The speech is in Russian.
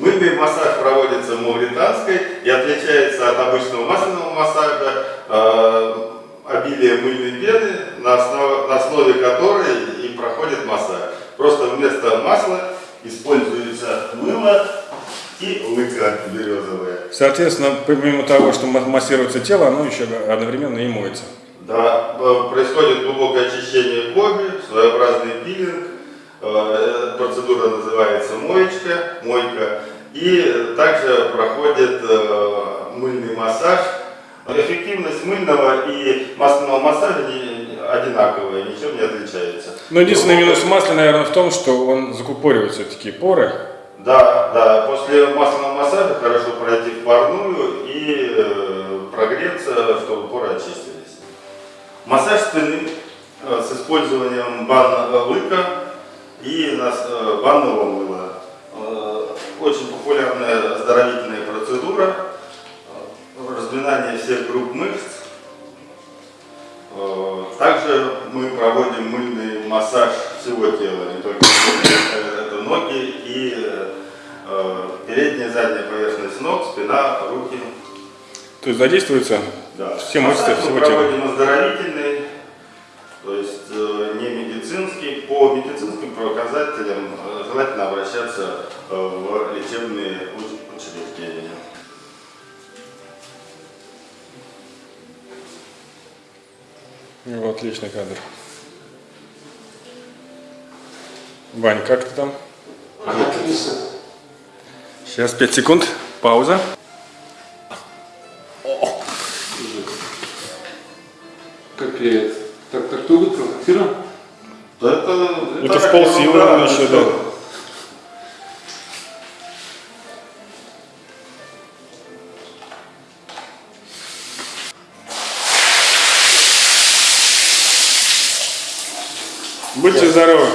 Мыльный массаж проводится мавританской и отличается от обычного масляного массажа э, обилием мыльной пены, на основе, на основе которой и проходит массаж. Просто вместо масла используется мыло и лыка березовая. Соответственно, помимо того, что ма- массируется тело, оно еще одновременно и моется. Да, э, происходит глубокое очищение кожи, своеобразный пилинг. Э, Процедура называется моечка, мойка. И также проходит э, мыльный массаж. Эффективность мыльного и масляного массажа одинаковая, ничем не отличается. Но единственный минус масла, наверное, в том, что он закупоривает все-таки поры. Да, да, после масляного массажа хорошо пройти в парную и э, прогреться, чтобы поры очистились. Массаж спины с использованием банного лыка и нас- э, банного мыла. Э, Очень популярная оздоровительная процедура, э, разминание всех групп мышц. Э, Также мы проводим мыльный массаж всего тела, не только э, это ноги и э, передняя задняя поверхность ног, спина, руки. То есть задействуются Да. все мышцы всего мы тела. проводим оздоровительный, По медицинским показателям э, желательно обращаться э, в лечебные уч- учреждения. Ну, отличный кадр. Вань, как ты там? Отлично. Сейчас 5 секунд. Пауза. Как я это? Так, так кто выиграл? Фира? Это, Это в так, полсилы, наверное, еще, да. Будьте здоровы.